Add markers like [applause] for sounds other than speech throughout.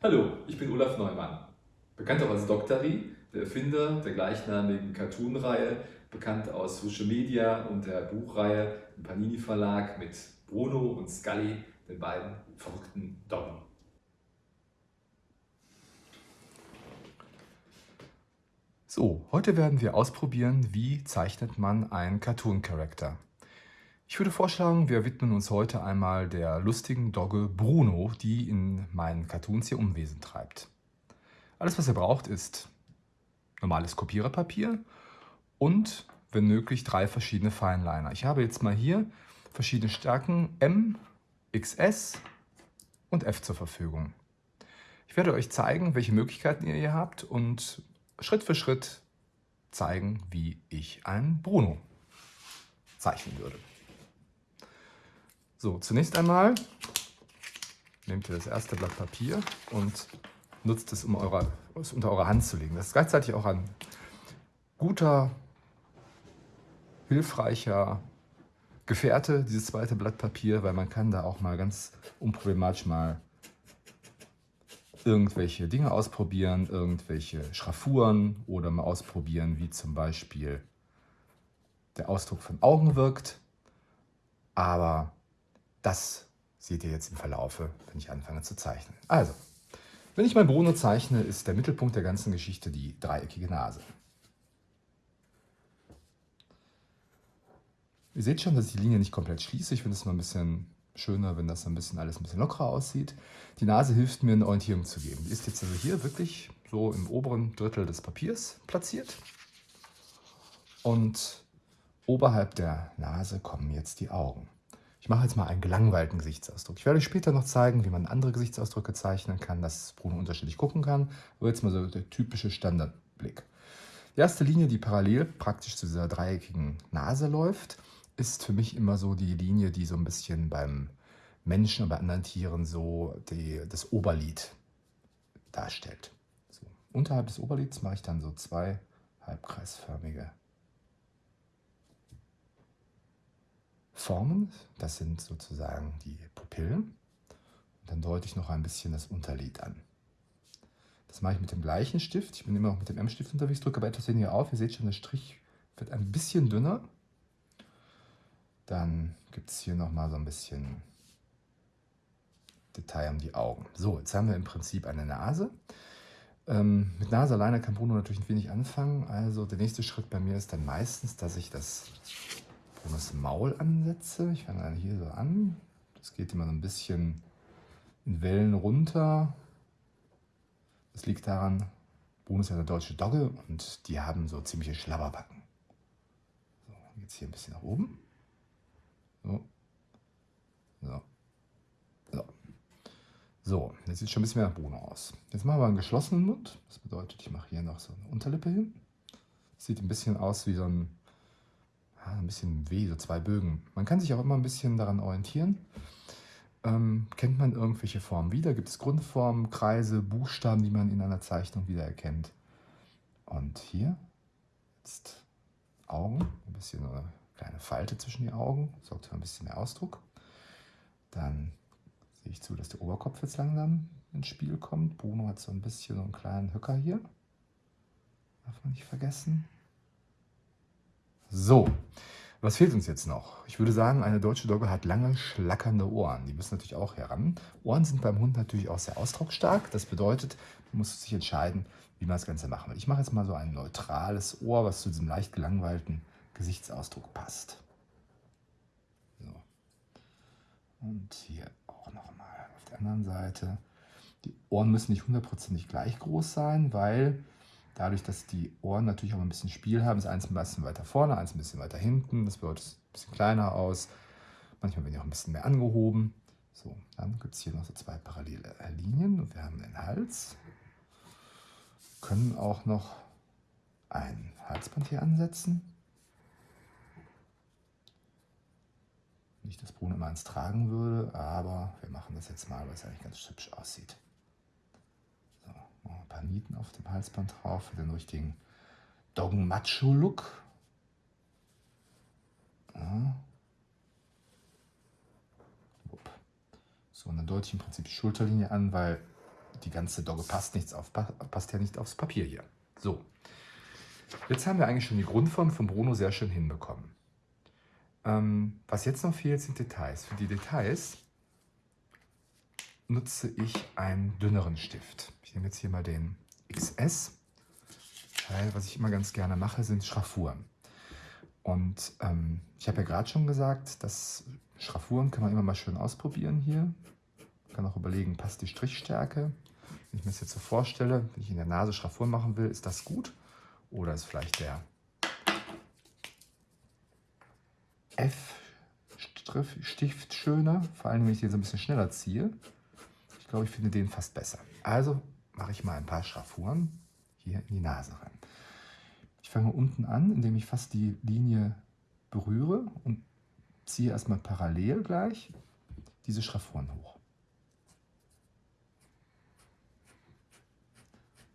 Hallo, ich bin Olaf Neumann, bekannt auch als Doktari, der Erfinder der gleichnamigen Cartoon-Reihe, bekannt aus Social Media und der Buchreihe im Panini Verlag mit Bruno und Scully, den beiden verrückten Doggen. So, heute werden wir ausprobieren, wie zeichnet man einen Cartoon-Charakter. Ich würde vorschlagen, wir widmen uns heute einmal der lustigen Dogge Bruno, die in meinen Cartoons hier Umwesen treibt. Alles, was ihr braucht, ist normales Kopiererpapier und, wenn möglich, drei verschiedene Fineliner. Ich habe jetzt mal hier verschiedene Stärken M, XS und F zur Verfügung. Ich werde euch zeigen, welche Möglichkeiten ihr hier habt und Schritt für Schritt zeigen, wie ich einen Bruno zeichnen würde. So, zunächst einmal nehmt ihr das erste Blatt Papier und nutzt es, um eure, es unter eure Hand zu legen. Das ist gleichzeitig auch ein guter, hilfreicher Gefährte, dieses zweite Blatt Papier, weil man kann da auch mal ganz unproblematisch mal irgendwelche Dinge ausprobieren, irgendwelche Schraffuren oder mal ausprobieren, wie zum Beispiel der Ausdruck von Augen wirkt. Aber das seht ihr jetzt im Verlaufe, wenn ich anfange zu zeichnen. Also, wenn ich mein Bruno zeichne, ist der Mittelpunkt der ganzen Geschichte die dreieckige Nase. Ihr seht schon, dass ich die Linie nicht komplett schließe. Ich finde es mal ein bisschen schöner, wenn das ein bisschen alles ein bisschen lockerer aussieht. Die Nase hilft mir, eine Orientierung zu geben. Die ist jetzt also hier wirklich so im oberen Drittel des Papiers platziert. Und oberhalb der Nase kommen jetzt die Augen. Ich mache jetzt mal einen gelangweilten Gesichtsausdruck. Ich werde euch später noch zeigen, wie man andere Gesichtsausdrücke zeichnen kann, dass Bruno unterschiedlich gucken kann. Aber jetzt mal so der typische Standardblick. Die erste Linie, die parallel praktisch zu dieser dreieckigen Nase läuft, ist für mich immer so die Linie, die so ein bisschen beim Menschen und bei anderen Tieren so die, das Oberlid darstellt. So. Unterhalb des Oberlids mache ich dann so zwei halbkreisförmige Formen. Das sind sozusagen die Pupillen. Und dann deute ich noch ein bisschen das Unterlid an. Das mache ich mit dem gleichen Stift. Ich bin immer noch mit dem M-Stift unterwegs, drücke aber etwas weniger auf. Ihr seht schon, der Strich wird ein bisschen dünner. Dann gibt es hier nochmal so ein bisschen Detail um die Augen. So, jetzt haben wir im Prinzip eine Nase. Ähm, mit Nase alleine kann Bruno natürlich ein wenig anfangen. Also der nächste Schritt bei mir ist dann meistens, dass ich das das Maul ansetze. Ich fange hier so an. Das geht immer so ein bisschen in Wellen runter. Das liegt daran, Bruno ist eine deutsche Dogge und die haben so ziemliche Schlabberbacken. So, es hier ein bisschen nach oben. So. So. So. So, jetzt sieht schon ein bisschen mehr nach Bruno aus. Jetzt machen wir einen geschlossenen Mund. Das bedeutet, ich mache hier noch so eine Unterlippe hin. Sieht ein bisschen aus wie so ein ein bisschen weh, so zwei Bögen. Man kann sich auch immer ein bisschen daran orientieren. Ähm, kennt man irgendwelche Formen wieder? Gibt es Grundformen, Kreise, Buchstaben, die man in einer Zeichnung wiedererkennt? Und hier jetzt Augen, ein bisschen eine kleine Falte zwischen die Augen, sorgt für ein bisschen mehr Ausdruck. Dann sehe ich zu, dass der Oberkopf jetzt langsam ins Spiel kommt. Bruno hat so ein bisschen so einen kleinen Höcker hier. Darf man nicht vergessen. So, was fehlt uns jetzt noch? Ich würde sagen, eine deutsche Dogge hat lange, schlackernde Ohren. Die müssen natürlich auch heran. Ohren sind beim Hund natürlich auch sehr ausdrucksstark. Das bedeutet, man muss sich entscheiden, wie man das Ganze machen will. Ich mache jetzt mal so ein neutrales Ohr, was zu diesem leicht gelangweilten Gesichtsausdruck passt. So. Und hier auch nochmal auf der anderen Seite. Die Ohren müssen nicht hundertprozentig gleich groß sein, weil Dadurch, dass die Ohren natürlich auch ein bisschen Spiel haben, ist eins ein bisschen weiter vorne, eins ein bisschen weiter hinten. Das es ein bisschen kleiner aus. Manchmal werden die auch ein bisschen mehr angehoben. So, dann gibt es hier noch so zwei parallele Linien und wir haben den Hals. Wir können auch noch ein Halsband hier ansetzen. Nicht, dass Bruno immer eins tragen würde, aber wir machen das jetzt mal, weil es eigentlich ganz hübsch aussieht Nieten auf dem Halsband drauf für den richtigen Doggen-Macho-Look. Ja. So, und dann deute ich im Prinzip die Schulterlinie an, weil die ganze Dogge passt, nichts auf, passt ja nicht aufs Papier hier. So, jetzt haben wir eigentlich schon die Grundform von Bruno sehr schön hinbekommen. Ähm, was jetzt noch fehlt, sind Details. Für die Details nutze ich einen dünneren Stift. Ich nehme jetzt hier mal den XS, weil was ich immer ganz gerne mache, sind Schraffuren. Und ähm, ich habe ja gerade schon gesagt, dass Schraffuren kann man immer mal schön ausprobieren hier. Man kann auch überlegen, passt die Strichstärke. Wenn ich mir das jetzt so vorstelle, wenn ich in der Nase Schraffuren machen will, ist das gut? Oder ist vielleicht der F-Stift schöner? Vor allem, wenn ich den so ein bisschen schneller ziehe. Ich glaube, ich finde den fast besser. Also mache ich mal ein paar Schraffuren hier in die Nase rein. Ich fange unten an, indem ich fast die Linie berühre und ziehe erstmal parallel gleich diese Schraffuren hoch.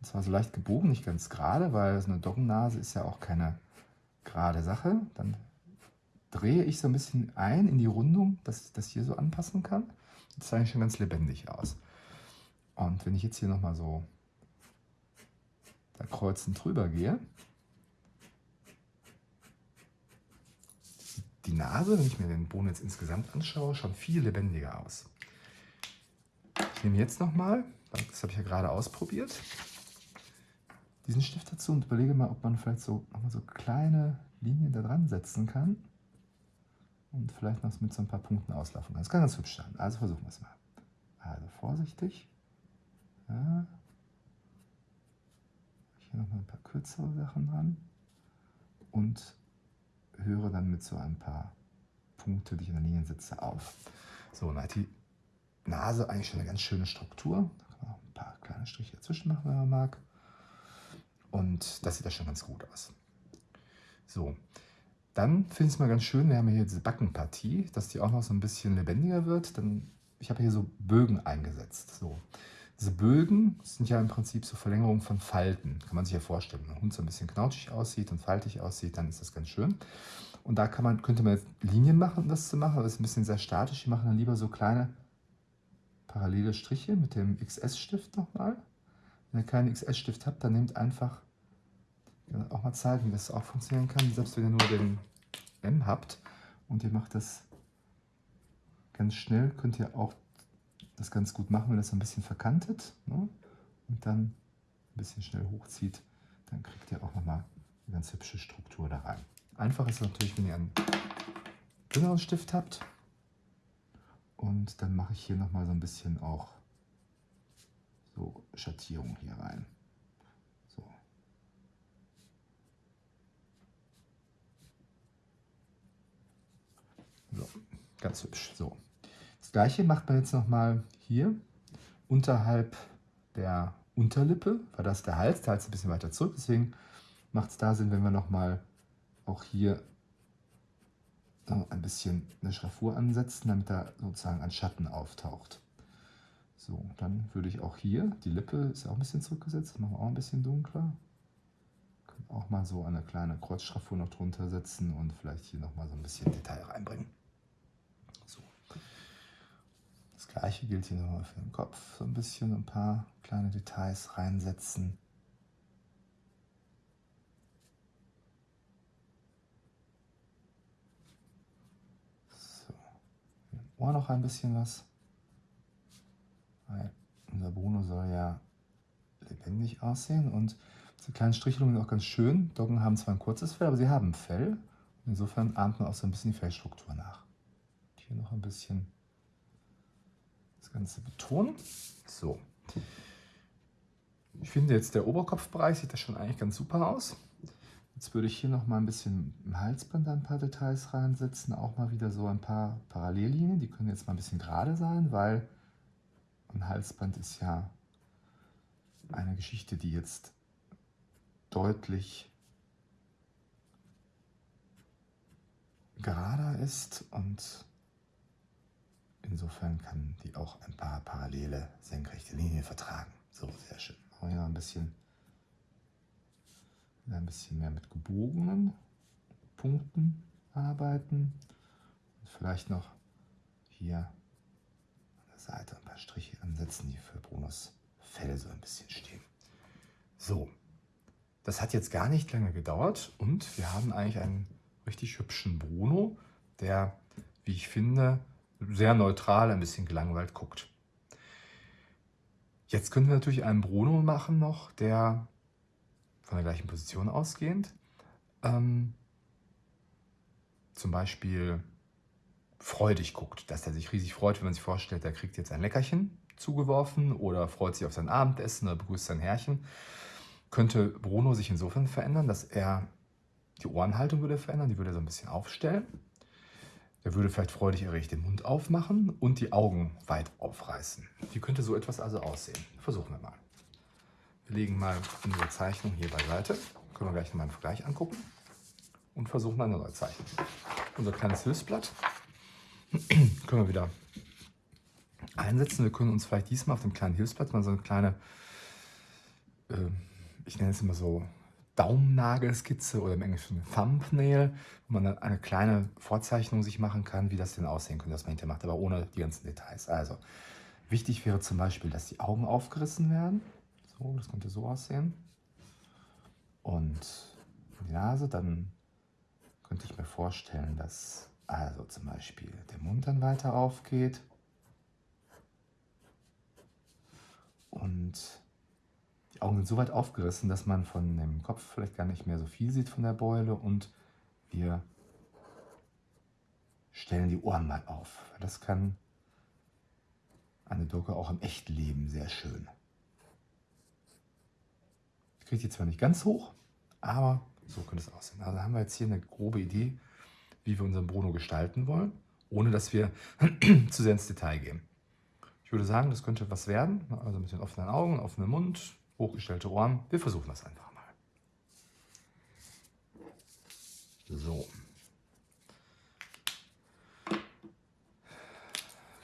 Und zwar so leicht gebogen, nicht ganz gerade, weil so eine Doggennase ist ja auch keine gerade Sache. Dann drehe ich so ein bisschen ein in die Rundung, dass ich das hier so anpassen kann. Das sah eigentlich schon ganz lebendig aus. Und wenn ich jetzt hier nochmal so da kreuzend drüber gehe, die Nase, wenn ich mir den Boden jetzt insgesamt anschaue, schon viel lebendiger aus. Ich nehme jetzt nochmal, das habe ich ja gerade ausprobiert, diesen Stift dazu und überlege mal, ob man vielleicht so nochmal so kleine Linien da dran setzen kann und vielleicht noch mit so ein paar Punkten auslaufen kann. Das kann ganz hübsch sein. Also versuchen wir es mal. Also vorsichtig. Ja. Hier nochmal ein paar kürzere Sachen dran und höre dann mit so ein paar Punkte, die ich in der Linie setze, auf. So, dann hat die Nase eigentlich schon eine ganz schöne Struktur. Da kann man auch ein paar kleine Striche dazwischen machen, wenn man mag. Und das sieht ja schon ganz gut aus. So, dann finde ich es mal ganz schön, wir haben hier diese Backenpartie, dass die auch noch so ein bisschen lebendiger wird. Dann, ich habe hier so Bögen eingesetzt. So. Diese Bögen sind ja im Prinzip so Verlängerungen von Falten. Kann man sich ja vorstellen. Wenn ein Hund so ein bisschen knautschig aussieht und faltig aussieht, dann ist das ganz schön. Und da kann man, könnte man Linien machen, um das zu machen, aber das ist ein bisschen sehr statisch. Wir machen dann lieber so kleine parallele Striche mit dem XS-Stift nochmal. Wenn ihr keinen XS-Stift habt, dann nehmt einfach auch mal zeigen, wie das auch funktionieren kann, selbst wenn ihr nur den M habt und ihr macht das ganz schnell, könnt ihr auch das ganz gut machen, wenn das ein bisschen verkantet ne? und dann ein bisschen schnell hochzieht, dann kriegt ihr auch nochmal eine ganz hübsche Struktur da rein. Einfach ist es natürlich, wenn ihr einen dünneren Stift habt und dann mache ich hier nochmal so ein bisschen auch so Schattierung hier rein. So, ganz hübsch. So. Das gleiche macht man jetzt nochmal hier unterhalb der Unterlippe, weil das der Hals, der Hals ein bisschen weiter zurück, deswegen macht es da Sinn, wenn wir nochmal auch hier ein bisschen eine Schraffur ansetzen, damit da sozusagen ein Schatten auftaucht. So, dann würde ich auch hier, die Lippe ist auch ein bisschen zurückgesetzt, machen wir auch ein bisschen dunkler. Können auch mal so eine kleine Kreuzschraffur noch drunter setzen und vielleicht hier nochmal so ein bisschen Detail reinbringen. Das gleiche gilt hier nochmal für den Kopf. So ein bisschen ein paar kleine Details reinsetzen. So. Im Ohr noch ein bisschen was. Weil unser Bruno soll ja lebendig aussehen und diese kleinen Strichelungen sind auch ganz schön. Doggen haben zwar ein kurzes Fell, aber sie haben Fell. Insofern ahmt man auch so ein bisschen die Fellstruktur nach. Hier noch ein bisschen das Ganze betonen. So. Ich finde jetzt der Oberkopfbereich sieht das schon eigentlich ganz super aus. Jetzt würde ich hier noch mal ein bisschen im Halsband ein paar Details reinsetzen. Auch mal wieder so ein paar Parallellinien. Die können jetzt mal ein bisschen gerade sein, weil ein Halsband ist ja eine Geschichte, die jetzt deutlich gerader ist und Insofern kann die auch ein paar parallele senkrechte Linien vertragen. So, sehr schön. Machen wir ein bisschen, ein bisschen mehr mit gebogenen Punkten arbeiten. Und vielleicht noch hier an der Seite ein paar Striche ansetzen, die für Brunos Fell so ein bisschen stehen. So, das hat jetzt gar nicht lange gedauert und wir haben eigentlich einen richtig hübschen Bruno, der, wie ich finde, sehr neutral, ein bisschen gelangweilt guckt. Jetzt können wir natürlich einen Bruno machen noch, der von der gleichen Position ausgehend ähm, zum Beispiel freudig guckt, dass er sich riesig freut, wenn man sich vorstellt, er kriegt jetzt ein Leckerchen zugeworfen oder freut sich auf sein Abendessen oder begrüßt sein Herrchen, könnte Bruno sich insofern verändern, dass er die Ohrenhaltung würde verändern, die würde er so ein bisschen aufstellen. Er würde vielleicht freudig erregt den Mund aufmachen und die Augen weit aufreißen. Wie könnte so etwas also aussehen? Versuchen wir mal. Wir legen mal unsere Zeichnung hier beiseite. Können wir gleich nochmal einen Vergleich angucken und versuchen eine neue Zeichnung. Unser kleines Hilfsblatt [clears throat] können wir wieder einsetzen. Wir können uns vielleicht diesmal auf dem kleinen Hilfsblatt mal so eine kleine, äh, ich nenne es immer so Daumennagelskizze oder im Englischen Thumbnail, wo man dann eine kleine Vorzeichnung sich machen kann, wie das denn aussehen könnte, was man hinterher macht, aber ohne die ganzen Details. Also, wichtig wäre zum Beispiel, dass die Augen aufgerissen werden. So, das könnte so aussehen. Und die Nase, dann könnte ich mir vorstellen, dass also zum Beispiel der Mund dann weiter aufgeht. Und die Augen sind so weit aufgerissen, dass man von dem Kopf vielleicht gar nicht mehr so viel sieht von der Beule und wir stellen die Ohren mal auf. Das kann eine Doku auch im echten Leben sehr schön. Ich kriege die zwar nicht ganz hoch, aber so könnte es aussehen. Also haben wir jetzt hier eine grobe Idee, wie wir unseren Bruno gestalten wollen, ohne dass wir [clears throat] zu sehr ins Detail gehen. Ich würde sagen, das könnte was werden. Also ein bisschen offenen Augen, offenen Mund, hochgestellte Ohren. Wir versuchen das einfach mal. So.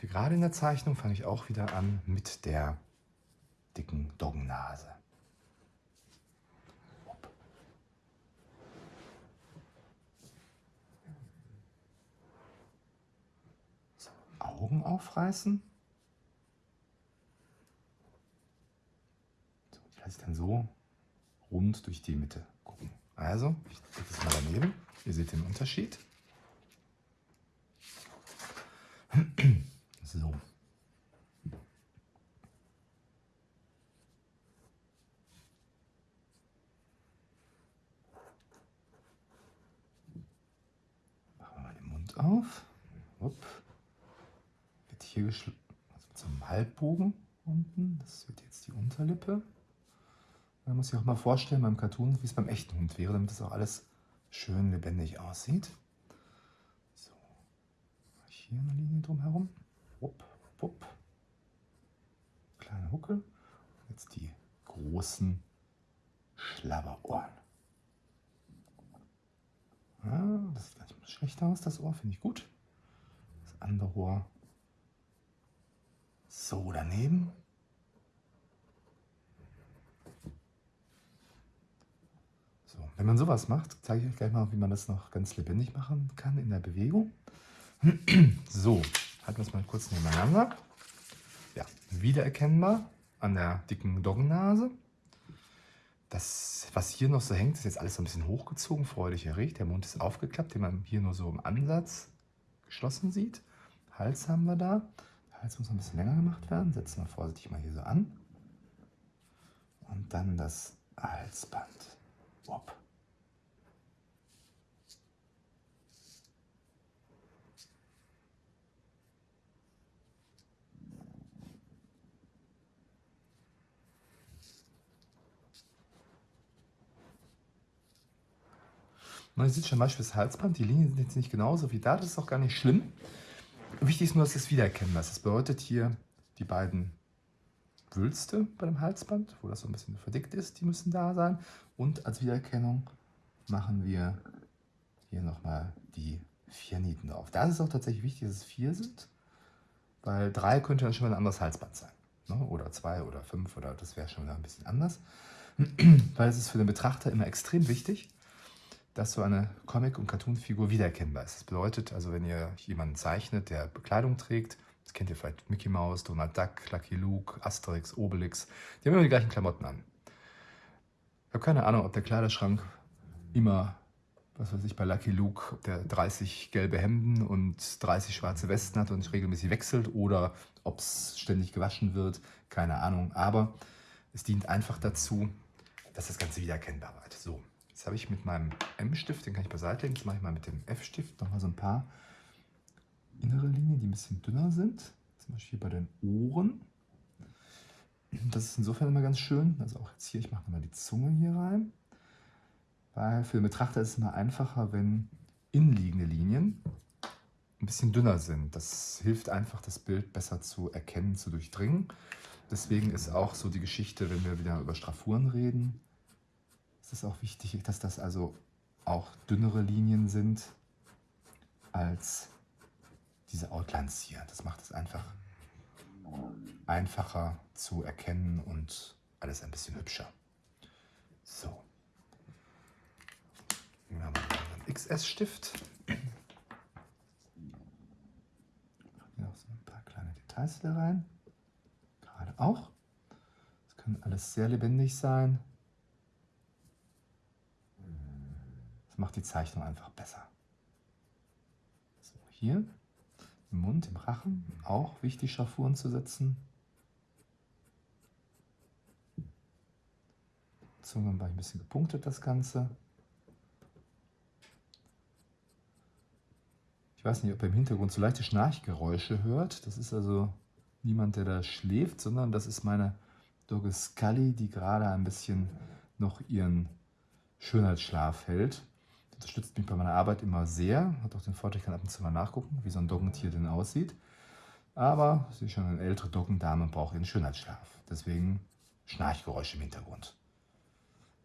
Wie gerade in der Zeichnung fange ich auch wieder an mit der dicken Doggennase. So, Augen aufreißen. lasse ich dann so rund durch die Mitte gucken. Also, ich lege das mal daneben. Ihr seht den Unterschied. [clears throat] So. Machen wir mal den Mund auf. Upp. Wird hier geschlossen, also zum Halbbogen unten. Das wird jetzt die Unterlippe. Man muss sich auch mal vorstellen beim Cartoon, wie es beim echten Hund wäre, damit das auch alles schön lebendig aussieht. So, hier eine Linie drumherum. Wupp, wupp. Kleine Huckel. Jetzt die großen Schlabberohren. Ja, das sieht gar nicht schlecht aus, das Ohr, finde ich gut. Das andere Ohr so daneben. Wenn man sowas macht, zeige ich euch gleich mal, wie man das noch ganz lebendig machen kann in der Bewegung. [clears throat] So, halten wir es mal kurz nebeneinander. Ja, wiedererkennbar an der dicken Doggennase. Das, was hier noch so hängt, ist jetzt alles so ein bisschen hochgezogen, freudig erregt. Der Mund ist aufgeklappt, den man hier nur so im Ansatz geschlossen sieht. Hals haben wir da. Der Hals muss noch ein bisschen länger gemacht werden. Setzen wir vorsichtig mal hier so an. Und dann das Halsband. Wop. Man sieht schon Beispiel das Halsband, die Linien sind jetzt nicht genauso wie da, das ist auch gar nicht schlimm. Wichtig ist nur, dass es wiedererkennbar ist. Das bedeutet hier die beiden Wülste bei dem Halsband, wo das so ein bisschen verdickt ist, die müssen da sein. Und als Wiedererkennung machen wir hier nochmal die vier Nieten drauf. Da ist auch tatsächlich wichtig, dass es vier sind, weil drei könnte dann schon mal ein anderes Halsband sein. Ne? Oder zwei oder fünf oder das wäre schon wieder ein bisschen anders. [clears throat] weil es ist für den Betrachter immer extrem wichtig, dass so eine Comic- und Cartoon-Figur wiedererkennbar ist. Das bedeutet also, wenn ihr jemanden zeichnet, der Bekleidung trägt, Das kennt ihr vielleicht Mickey Mouse, Donald Duck, Lucky Luke, Asterix, Obelix. Die haben immer die gleichen Klamotten an. Ich habe keine Ahnung, ob der Kleiderschrank immer, was weiß ich, bei Lucky Luke, ob der 30 gelbe Hemden und 30 schwarze Westen hat und regelmäßig wechselt oder ob es ständig gewaschen wird. Keine Ahnung. Aber es dient einfach dazu, dass das Ganze wiedererkennbar wird. So, jetzt habe ich mit meinem M-Stift, den kann ich beiseite legen, jetzt mache ich mal mit dem F-Stift nochmal so ein paar innere Linien, die ein bisschen dünner sind. Zum Beispiel bei den Ohren. Das ist insofern immer ganz schön. Also auch jetzt hier, ich mache nochmal die Zunge hier rein. Weil für den Betrachter ist es immer einfacher, wenn innenliegende Linien ein bisschen dünner sind. Das hilft einfach, das Bild besser zu erkennen, zu durchdringen. Deswegen ist auch so die Geschichte, wenn wir wieder über Straffuren reden, es auch wichtig, dass das also auch dünnere Linien sind als diese Outlines hier. Das macht es einfach einfacher zu erkennen und alles ein bisschen hübscher. So. Wir haben einen XS-Stift. Hier noch so ein paar kleine Details da rein. Gerade auch. Das kann alles sehr lebendig sein. Macht die Zeichnung einfach besser. So, hier im Mund, im Rachen, auch wichtig Schraffuren zu setzen. Zunge war ein bisschen gepunktet, das Ganze. Ich weiß nicht, ob ihr im Hintergrund so leichte Schnarchgeräusche hört. Das ist also niemand, der da schläft, sondern das ist meine Dogge Scully, die gerade ein bisschen noch ihren Schönheitsschlaf hält unterstützt mich bei meiner Arbeit immer sehr. Hat auch den Vorteil, ich kann ab und zu mal nachgucken, wie so ein Doggentier denn aussieht. Aber sie ist schon eine ältere Doggendame und braucht ihren Schönheitsschlaf. Deswegen Schnarchgeräusche im Hintergrund.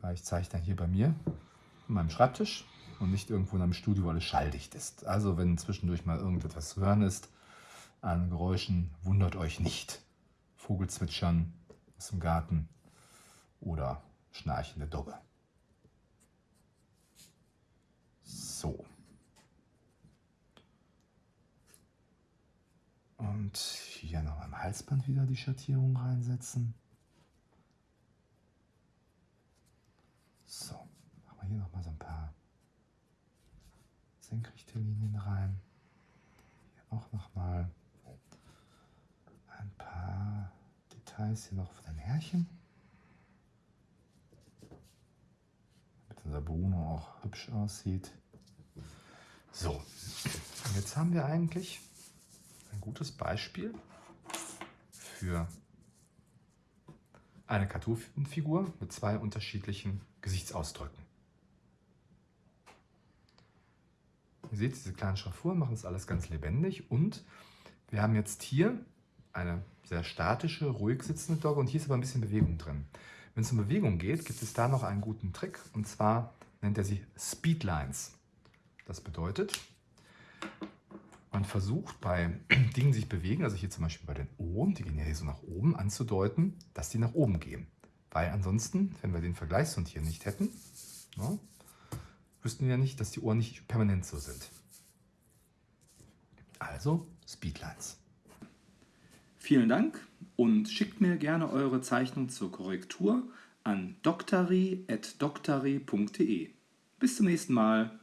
Weil ich zeige dann hier bei mir an meinem Schreibtisch und nicht irgendwo in einem Studio, wo alles schalldicht ist. Also wenn zwischendurch mal irgendetwas zu hören ist an Geräuschen, wundert euch nicht. Vogelzwitschern aus dem Garten oder schnarchende Dogge. So. Und hier noch am Halsband wieder die Schattierung reinsetzen. So, machen wir hier noch mal so ein paar senkrechte Linien rein. Hier auch noch mal ein paar Details hier noch von den Härchen. Damit unser Bruno auch hübsch aussieht. So, jetzt haben wir eigentlich ein gutes Beispiel für eine Cartoon-Figur mit zwei unterschiedlichen Gesichtsausdrücken. Ihr seht, diese kleinen Schraffuren machen das alles ganz lebendig und wir haben jetzt hier eine sehr statische, ruhig sitzende Dogge und hier ist aber ein bisschen Bewegung drin. Wenn es um Bewegung geht, gibt es da noch einen guten Trick und zwar nennt er sie Speedlines. Das bedeutet, man versucht bei [clears throat] Dingen, die sich bewegen, also hier zum Beispiel bei den Ohren, die gehen ja hier so nach oben, anzudeuten, dass die nach oben gehen. Weil ansonsten, wenn wir den Vergleichshund hier nicht hätten, ja, wüssten wir ja nicht, dass die Ohren nicht permanent so sind. Also Speedlines. Vielen Dank und schickt mir gerne eure Zeichnung zur Korrektur an doktari.doktari.de. Bis zum nächsten Mal.